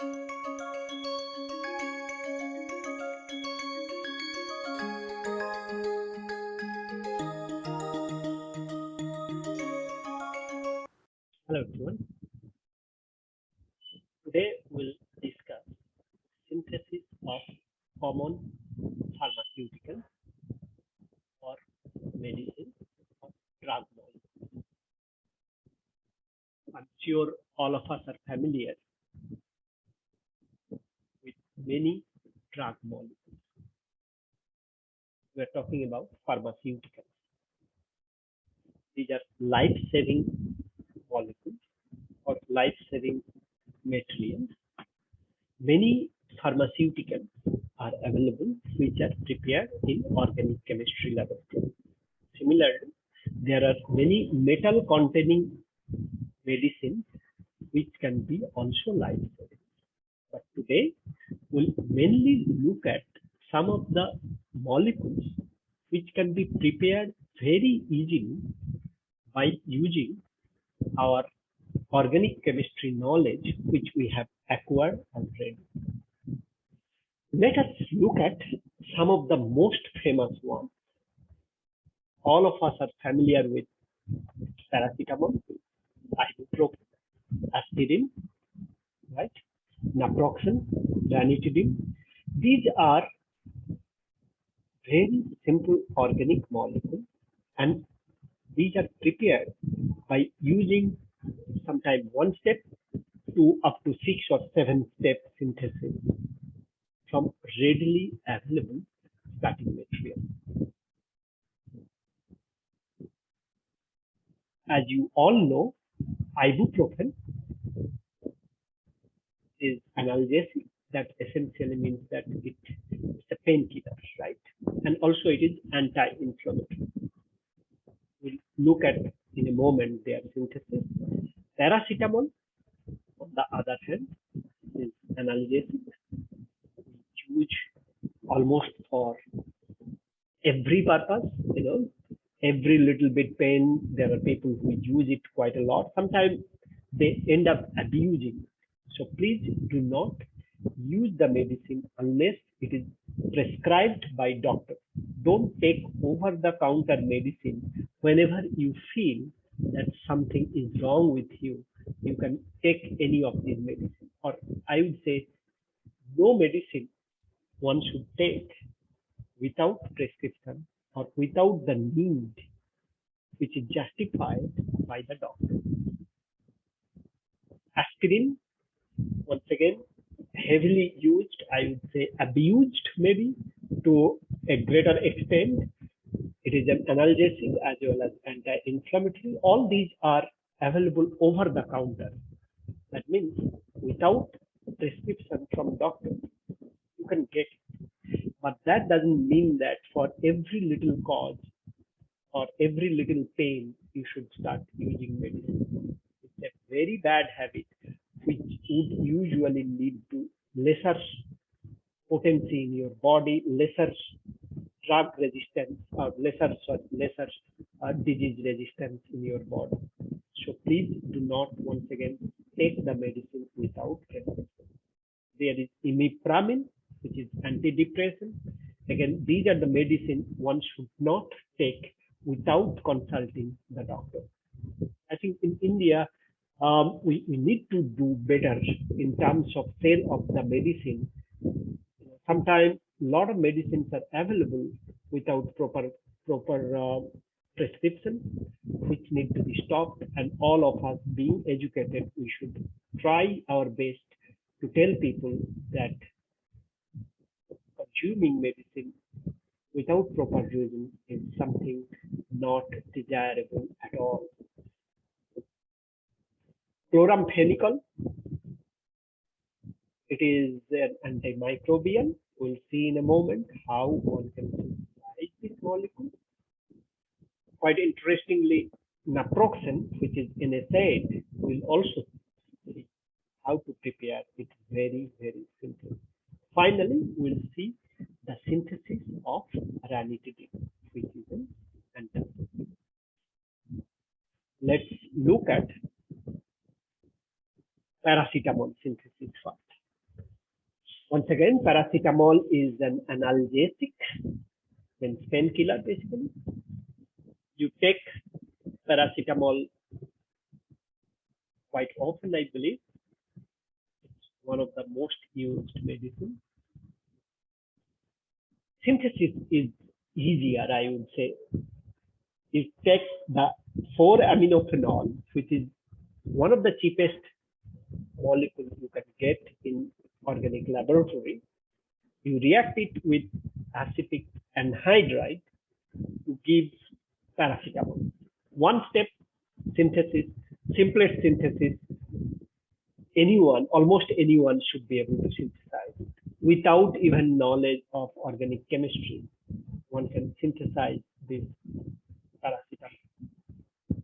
Hello everyone. Today we'll discuss synthesis of common pharmaceutical or medicine or drug molecules. I'm sure all of us are familiar with many drug molecules. We're talking about pharmaceuticals. These are life-saving molecules or life-saving materials. Many pharmaceuticals are available which are prepared in organic chemistry laboratory. Similarly, there are many metal containing medicines which can be also life-saving. But today, we'll mainly look at some of the molecules which can be prepared very easily by using our organic chemistry knowledge which we have acquired already. Let us look at some of the most famous ones. All of us are familiar with paracetamol, ibuprofen, aspirin, right? Naproxen, ranitidine. These are very simple organic molecules and these are prepared by using sometimes one step to up to six or seven step synthesis from readily available starting material. As you all know, ibuprofen is analgesic that essentially means that it, it's a painkiller, right? And also it is anti-inflammatory. We'll look at in a moment their synthesis. Paracetamol, on the other hand, is analgesic, used almost for every purpose, you know, every little bit pain. There are people who use it quite a lot. Sometimes they end up abusing. So please do not use the medicine unless it is prescribed by doctor. Don't take over the counter medicine whenever you feel that something is wrong with you. You can take any of these medicine or I would say no medicine one should take without prescription or without the need which is justified by the doctor. Aspirin, once again, heavily used, I would say abused maybe to a greater extent. It is an analgesic as well as anti-inflammatory. All these are available over the counter. That means without prescription from doctor, you can get it. But that doesn't mean that for every little cause or every little pain, you should start using medicine. It's a very bad habit which would usually lead to lesser potency in your body, lesser drug resistance, or lesser sorry, lesser uh, disease resistance in your body. So please do not once again take the medicine without prescription. There is imipramine, which is antidepressant. Again, these are the medicine one should not take without consulting the doctor. I think in India, um, we, we need to do better in terms of sale of the medicine. Sometimes a lot of medicines are available without proper proper uh, prescription, which need to be stopped. And all of us being educated, we should try our best to tell people that consuming medicine without proper reason is something not desirable at all. Chloramphenicol, it is an antimicrobial. We'll see in a moment how one can synthesize this molecule. Quite interestingly, naproxen, which is NSAID, will also see how to prepare it very, very simple. Finally, we'll see the synthesis of ranitidine, which is an antacid. Let's look at paracetamol synthesis first. Once again, paracetamol is an analgesic, means painkiller basically. You take paracetamol quite often, I believe. It's one of the most used medicine. Synthesis is easier, I would say. You take the 4-aminophenol, which is one of the cheapest molecules you can get in organic laboratory. You react it with acetic anhydride to give paracetamol. One step synthesis, simplest synthesis, anyone, almost anyone should be able to synthesize it without even knowledge of organic chemistry. One can synthesize this paracetamol.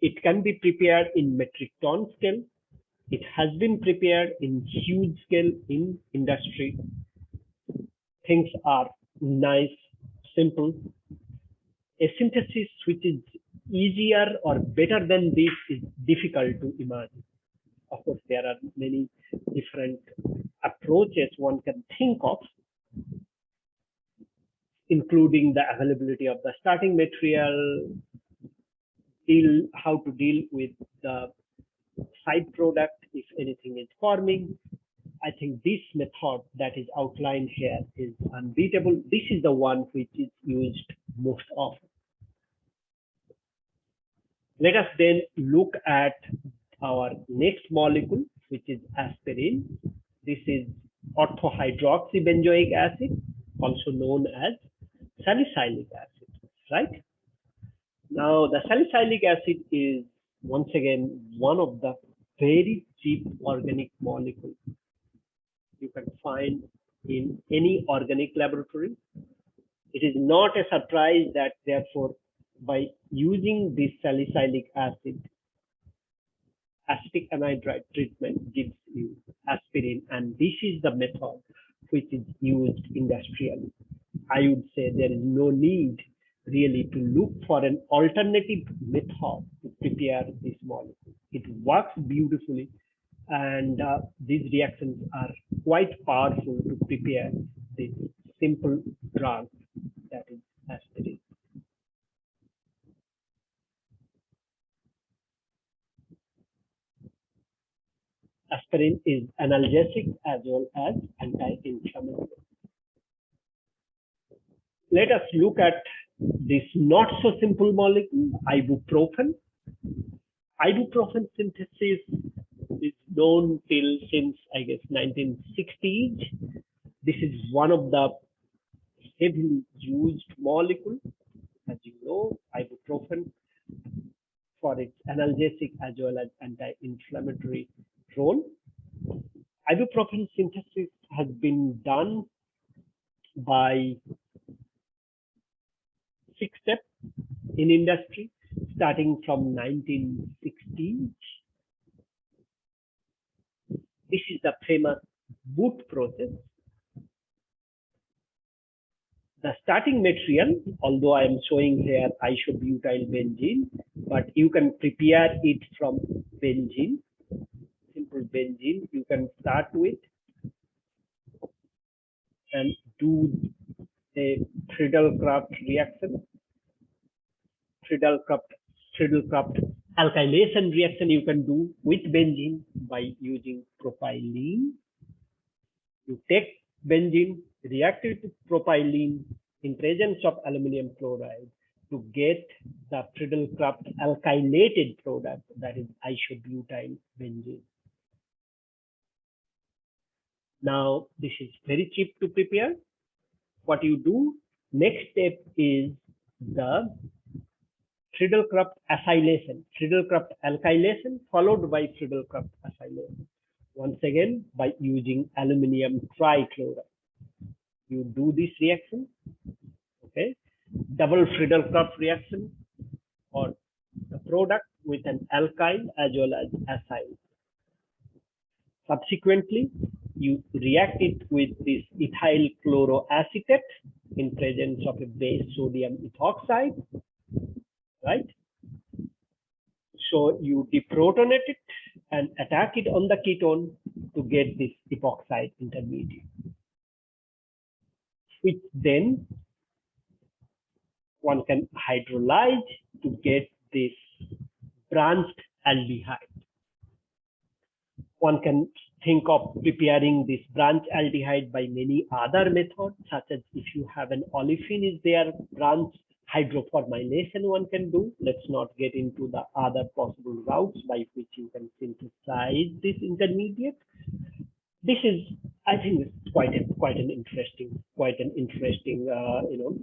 It can be prepared in metric ton scale. It has been prepared in huge scale in industry. Things are nice, simple. A synthesis which is easier or better than this is difficult to imagine. Of course, there are many different approaches one can think of, including the availability of the starting material, deal how to deal with the side product if anything is forming. I think this method that is outlined here is unbeatable. This is the one which is used most often. Let us then look at our next molecule, which is aspirin. This is orthohydroxybenzoic acid, also known as salicylic acid, right? Now, the salicylic acid is once again one of the very cheap organic molecule you can find in any organic laboratory. It is not a surprise that therefore by using this salicylic acid, acetic anhydride treatment gives you aspirin and this is the method which is used industrially. I would say there is no need really to look for an alternative method to prepare this molecule. It works beautifully and uh, these reactions are quite powerful to prepare this simple drug that is aspirin. Aspirin is analgesic as well as anti-inflammatory. Let us look at this not so simple molecule, ibuprofen. Ibuprofen synthesis is known till since I guess 1960s. This is one of the heavily used molecule, as you know, ibuprofen for its analgesic as well as anti-inflammatory role. Ibuprofen synthesis has been done by six steps in industry starting from 1960s. This is the famous boot process. The starting material, although I am showing here isobutyl benzene, but you can prepare it from benzene, simple benzene. You can start with and do a Friedel-Crafts reaction. Friedel-Crafts Friedel-Crafts alkylation reaction you can do with benzene by using propylene. You take benzene, react it with propylene in presence of aluminum chloride to get the Friedel-Crafts alkylated product that is isobutyl benzene. Now, this is very cheap to prepare. What you do, next step is the Friedel-Crafts acylation, Friedel-Crafts alkylation followed by Friedel-Crafts acylation. Once again, by using aluminium trichloride. You do this reaction, okay? Double Friedel-Crafts reaction or the product with an alkyl as well as acyl. Subsequently, you react it with this ethyl chloroacetate in presence of a base sodium ethoxide? So you deprotonate it and attack it on the ketone to get this epoxide intermediate, which then one can hydrolyze to get this branched aldehyde. One can think of preparing this branched aldehyde by many other methods, such as if you have an olefin is there, branch hydroformylation one can do. Let's not get into the other possible routes by which you can synthesize this intermediate. This is, I think, quite a, quite an interesting, quite an interesting, uh, you know,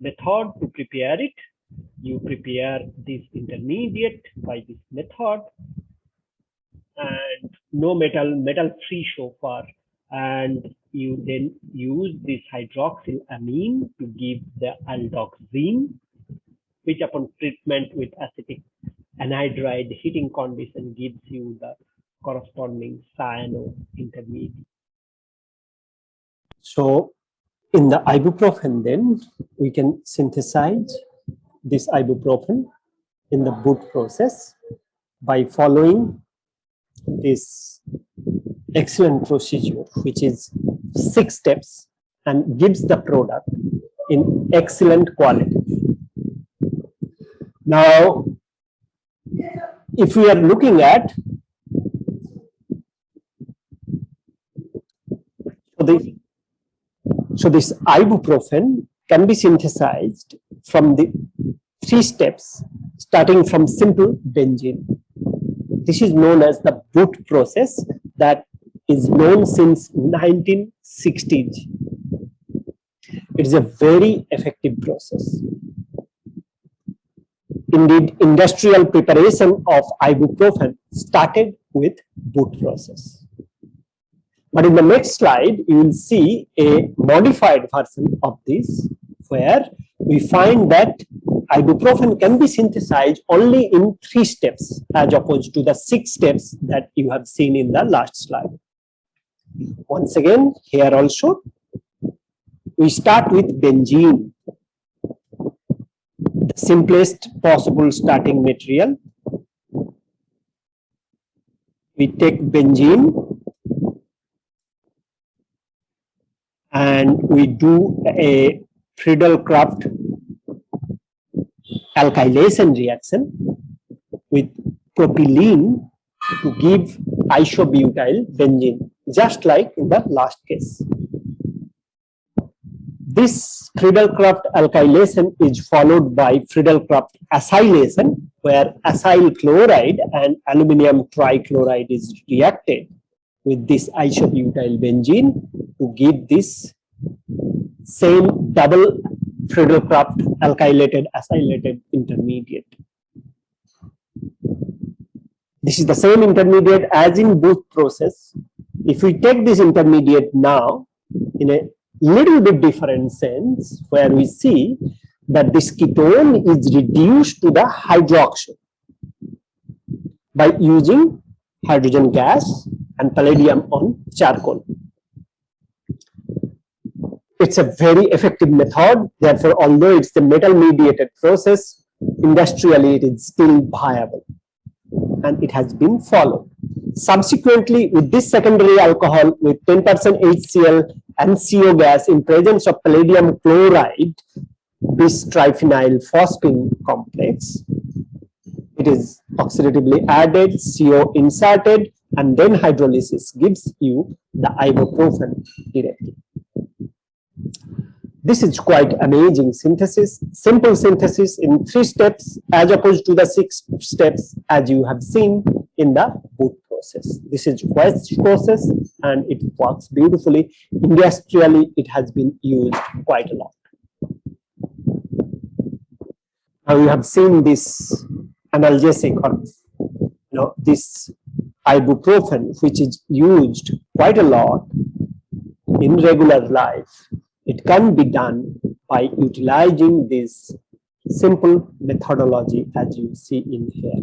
method to prepare it. You prepare this intermediate by this method, and no metal, metal free so far, and you then use this hydroxylamine to give the aldoxime, which upon treatment with acetic anhydride heating condition gives you the corresponding cyano intermediate. So in the ibuprofen then we can synthesize this ibuprofen in the boot process by following this excellent procedure which is six steps and gives the product in excellent quality. Now, if we are looking at so this, so this ibuprofen can be synthesized from the three steps starting from simple benzene. This is known as the boot process that is known since 1960s. It is a very effective process. Indeed, industrial preparation of ibuprofen started with Boots process. But in the next slide, you will see a modified version of this, where we find that ibuprofen can be synthesized only in three steps, as opposed to the six steps that you have seen in the last slide. Once again, here also, we start with benzene, the simplest possible starting material. We take benzene and we do a Friedel-Crafts alkylation reaction with propylene to give isobutyl benzene just like in the last case. This Friedel-Crafts alkylation is followed by Friedel-Crafts acylation, where acyl chloride and aluminum trichloride is reacted with this isobutyl benzene to give this same double Friedel-Crafts alkylated acylated intermediate. This is the same intermediate as in Boots process, if we take this intermediate now in a little bit different sense, where we see that this ketone is reduced to the hydroxyl by using hydrogen gas and palladium on charcoal. It's a very effective method. Therefore, although it's the metal mediated process, industrially it is still viable and it has been followed. Subsequently, with this secondary alcohol with 10% HCl and CO gas in presence of palladium chloride, bis triphenyl phosphine complex, it is oxidatively added, CO inserted, and then hydrolysis gives you the ibuprofen directly. This is quite amazing synthesis, simple synthesis in three steps as opposed to the six steps as you have seen in the boot process. This is Hoechst process and it works beautifully. Industrially, it has been used quite a lot. Now you have seen this analgesic or you know this ibuprofen, which is used quite a lot in regular life. It can be done by utilizing this simple methodology as you see in here.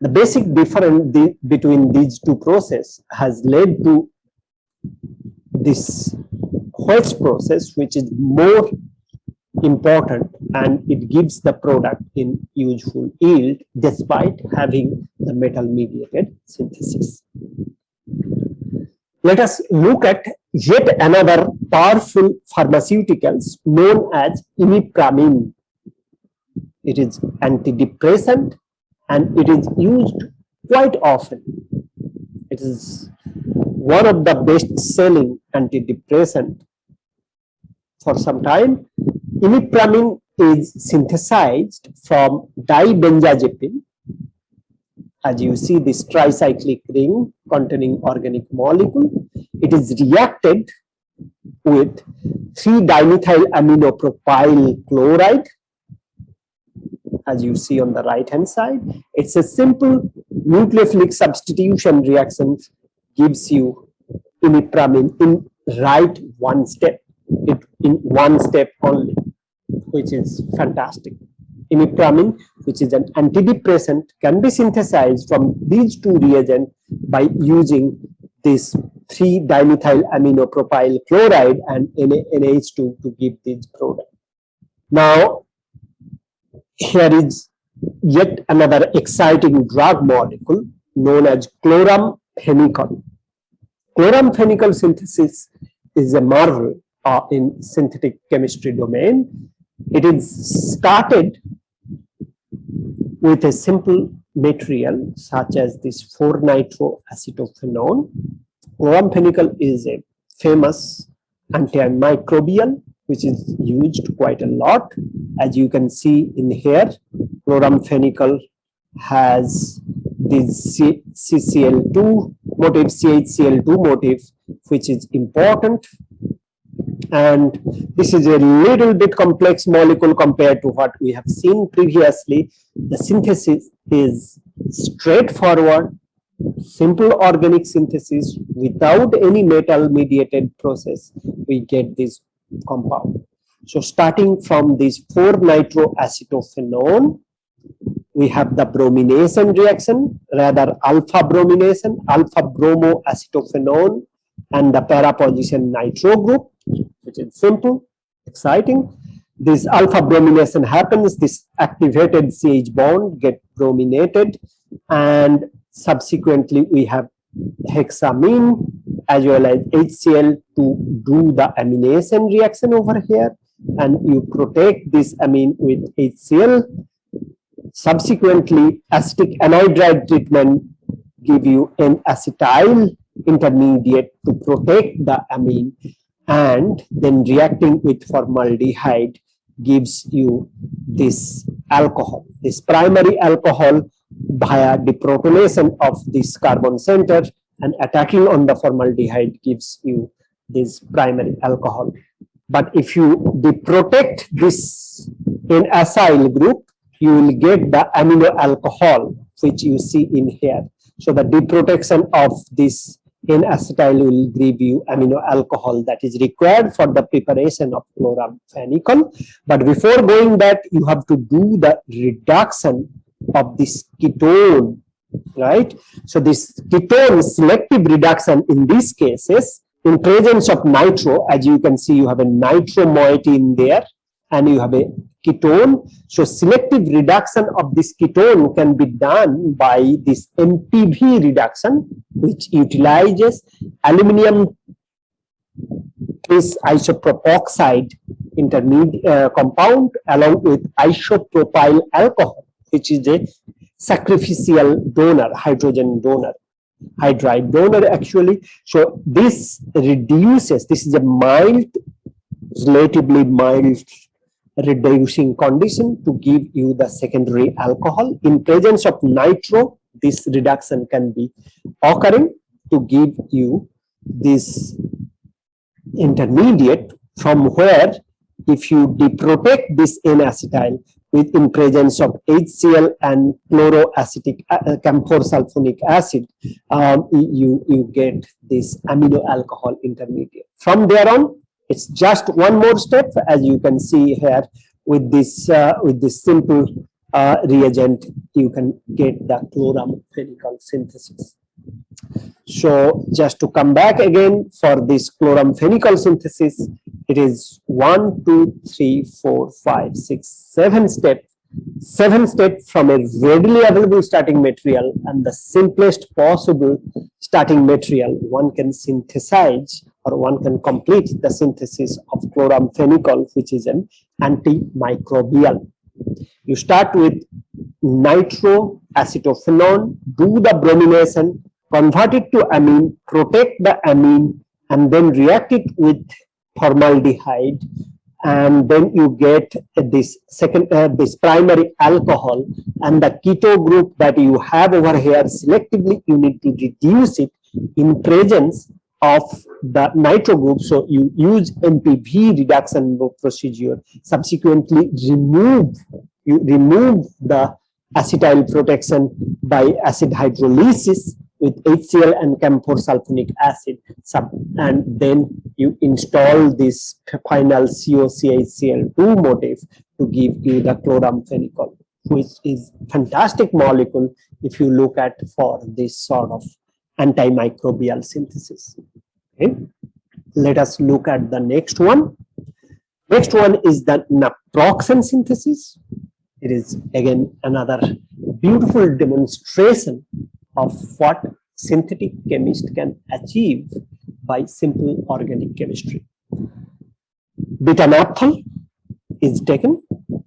The basic difference between these two processes has led to this Hoechst process, which is more important and it gives the product in useful yield despite having the metal mediated synthesis. Let us look at yet another powerful pharmaceuticals known as imipramine. It is antidepressant and it is used quite often. It is one of the best selling antidepressant for some time Imipramine is synthesized from dibenzazepine. As you see this tricyclic ring containing organic molecule, it is reacted with 3-dimethyl aminopropyl chloride as you see on the right hand side. It's a simple nucleophilic substitution reaction gives you imipramine in right one step, it in one step only which is fantastic. Imipramine, which is an antidepressant, can be synthesized from these two reagents by using this 3-dimethyl aminopropyl chloride and NH2 to give this product. Now, here is yet another exciting drug molecule known as chloramphenicol. Chloramphenicol synthesis is a marvel uh, in synthetic chemistry domain it is started with a simple material such as this 4-nitroacetophenone. Chloramphenicol is a famous antimicrobial which is used quite a lot. As you can see in here, chloramphenicol has this CCl2 motif, CHCl2 motif, which is important and this is a little bit complex molecule compared to what we have seen previously. The synthesis is straightforward, simple organic synthesis without any metal mediated process, we get this compound. So starting from this 4-nitroacetophenone, we have the bromination reaction, rather alpha bromination, alpha bromoacetophenone, and the para position nitro group which is simple, exciting. This alpha bromination happens, this activated CH bond get brominated and subsequently we have hexamine as well as HCl to do the amination reaction over here and you protect this amine with HCl. Subsequently, acetic anhydride treatment give you an acetyl intermediate to protect the amine and then reacting with formaldehyde gives you this alcohol. This primary alcohol via deprotonation of this carbon center and attacking on the formaldehyde gives you this primary alcohol. But if you deprotect this in acyl group you will get the amino alcohol which you see in here. So the deprotection of this in acetyl will give you amino alcohol that is required for the preparation of chloramphenicol. But before going that, you have to do the reduction of this ketone, right? So this ketone selective reduction in these cases, in presence of nitro, as you can see, you have a nitro moiety in there, and you have a ketone. So selective reduction of this ketone can be done by this MPV reduction, which utilizes aluminum this isopropoxide intermediate uh, compound along with isopropyl alcohol, which is a sacrificial donor, hydrogen donor, hydride donor actually. So this reduces, this is a mild, relatively mild reducing condition to give you the secondary alcohol. In presence of nitro, this reduction can be occurring to give you this intermediate from where if you deprotect this N-acetyl with in presence of HCl and chloroacetic uh, camphor sulfonic acid, um, you, you get this amino alcohol intermediate. From there on, it's just one more step, as you can see here with this uh, with this simple uh, reagent, you can get the chloramphenicol synthesis. So just to come back again for this chloramphenicol synthesis, it is one, two, three, four, five, six, seven step, seven step from a readily available starting material and the simplest possible starting material one can synthesize or one can complete the synthesis of chloramphenicol, which is an antimicrobial. You start with nitroacetophenone, do the bromination, convert it to amine, protect the amine, and then react it with formaldehyde and then you get this second uh, this primary alcohol and the keto group that you have over here selectively you need to reduce it in presence of the nitro group. So you use MPV reduction procedure, subsequently remove, you remove the acetyl protection by acid hydrolysis with HCl and camphor sulfonic acid sub, and then you install this final COCHCl2 motif to give you the chloramphenicol which is fantastic molecule if you look at for this sort of antimicrobial synthesis. Okay. Let us look at the next one. Next one is the naproxen synthesis. It is again another beautiful demonstration of what synthetic chemist can achieve by simple organic chemistry. Beta-naphthol is taken,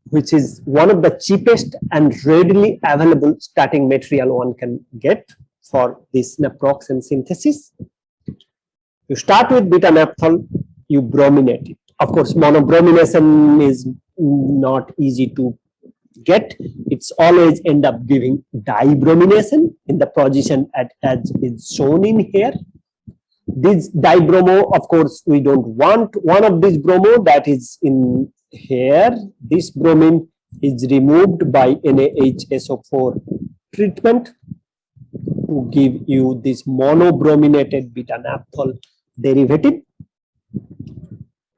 which is one of the cheapest and readily available starting material one can get for this naproxen synthesis. You start with beta naphthol, you brominate it. Of course, monobromination is not easy to get. It's always end up giving dibromination in the position at, as is shown in here. This dibromo, of course, we don't want one of these bromo that is in here. This bromine is removed by NaHSO4 treatment to give you this monobrominated beta naphthol derivative.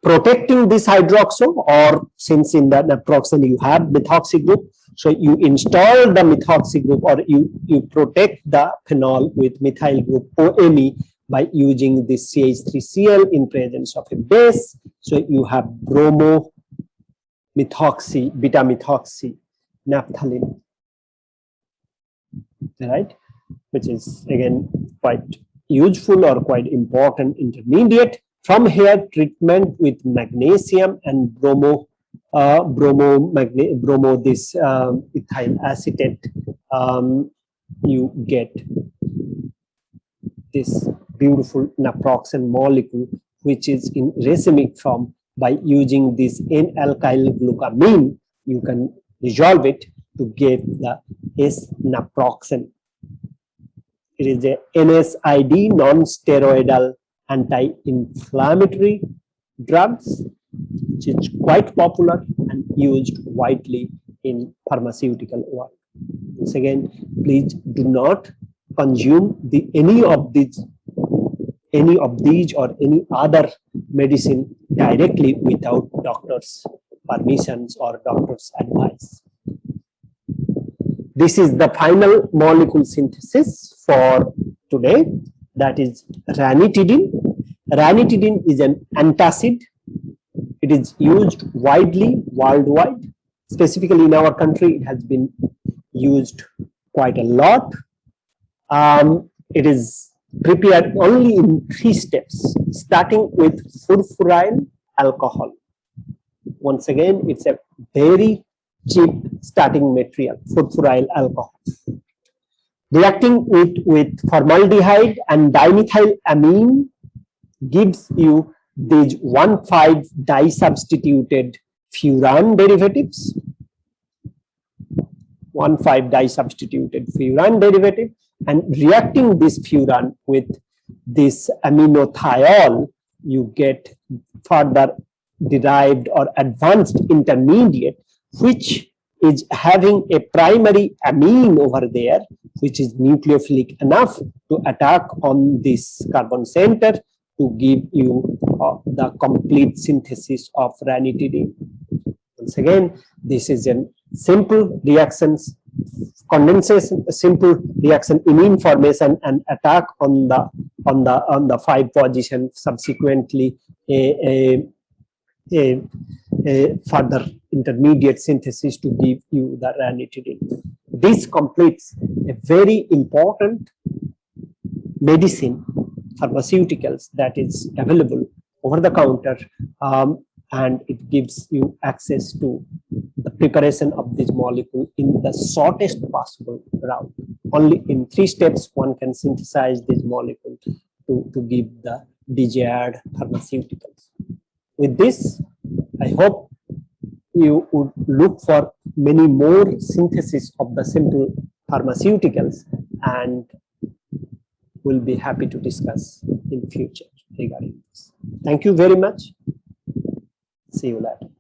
Protecting this hydroxo or since in the naproxen you have methoxy group so you install the methoxy group or you you protect the phenol with methyl group OMe by using this CH3Cl in presence of a base. So you have bromo methoxy beta methoxy naphthalene right which is again quite useful or quite important intermediate. From here, treatment with magnesium and bromo, uh, bromo, bromo, this uh, ethyl acetate, um, you get this beautiful naproxen molecule, which is in racemic form. By using this N-alkyl glucamine, you can resolve it to get the S-naproxen it is a NSAID, non-steroidal anti-inflammatory drugs, which is quite popular and used widely in pharmaceutical world. Once again, please do not consume the any of these any of these or any other medicine directly without doctor's permissions or doctor's advice. This is the final molecule synthesis for today. That is ranitidine. Ranitidine is an antacid. It is used widely worldwide. Specifically in our country, it has been used quite a lot. Um, it is prepared only in three steps, starting with furfuryl alcohol. Once again, it's a very cheap starting material, furfuryl alcohol. Reacting it with formaldehyde and dimethylamine gives you these 1,5 disubstituted furan derivatives. 1,5 disubstituted furan derivative and reacting this furan with this aminothiol, you get further derived or advanced intermediate which is having a primary amine over there, which is nucleophilic enough to attack on this carbon center to give you uh, the complete synthesis of ranitidine. Once again, this is a simple reactions, condensation, simple reaction imine formation and attack on the on the on the five position subsequently a, a a, a further intermediate synthesis to give you the ranitidine. This completes a very important medicine pharmaceuticals that is available over the counter um, and it gives you access to the preparation of this molecule in the shortest possible route. Only in three steps one can synthesize this molecule to, to give the desired pharmaceuticals. With this, I hope you would look for many more synthesis of the simple pharmaceuticals and will be happy to discuss in future regarding this. Thank you very much. See you later.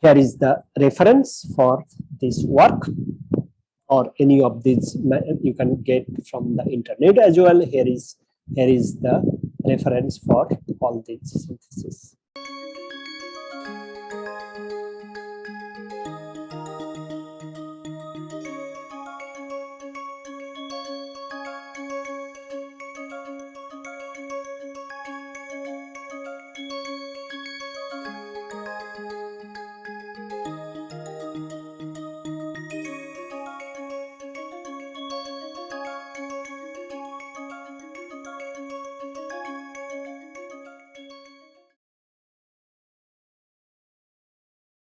Here is the reference for this work or any of these you can get from the internet as well. Here is here is the reference for all these synthesis.